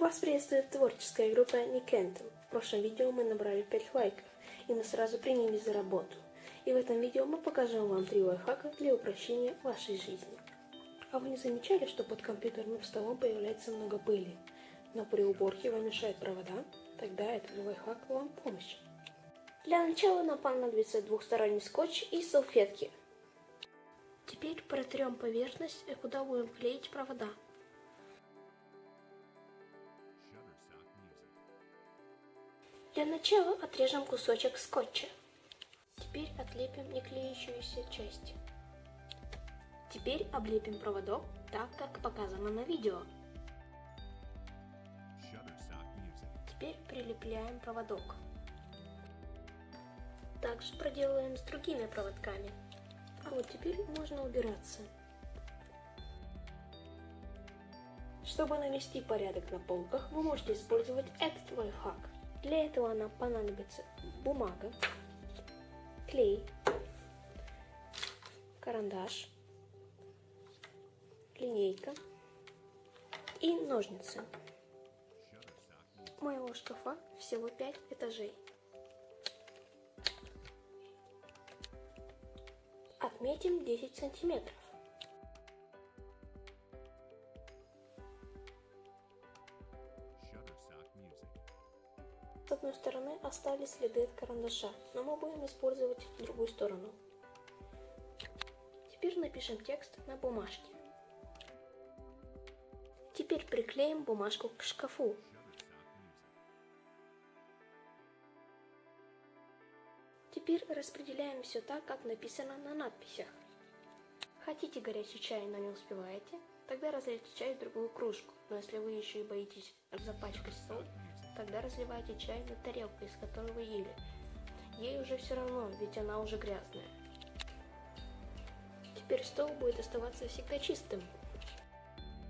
Вас приветствует творческая группа Никентл. В прошлом видео мы набрали 5 лайков, и мы сразу принялись за работу. И в этом видео мы покажем вам три лайфхака для упрощения вашей жизни. А вы не замечали, что под компьютерным столом появляется много пыли? Но при уборке вам мешают провода? Тогда этот лайфхак вам помощь. Для начала нам понадобится двухсторонний скотч и салфетки. Теперь протрем поверхность, куда будем клеить провода. Для начала отрежем кусочек скотча. Теперь отлепим неклеющуюся часть. Теперь облепим проводок так, как показано на видео. Теперь прилепляем проводок. Также проделаем с другими проводками. А вот теперь можно убираться. Чтобы навести порядок на полках, вы можете использовать этот лайфхак. Для этого нам понадобится бумага, клей, карандаш, линейка и ножницы. У моего шкафа всего 5 этажей. Отметим 10 сантиметров. С одной стороны остались следы от карандаша, но мы будем использовать другую сторону. Теперь напишем текст на бумажке. Теперь приклеим бумажку к шкафу. Теперь распределяем все так, как написано на надписях. Хотите горячий чай, но не успеваете? Тогда разлейте чай в другую кружку. Но если вы еще и боитесь запачкать стол, тогда разливайте чай на тарелку, из которой вы ели. Ей уже все равно, ведь она уже грязная. Теперь стол будет оставаться всегда чистым.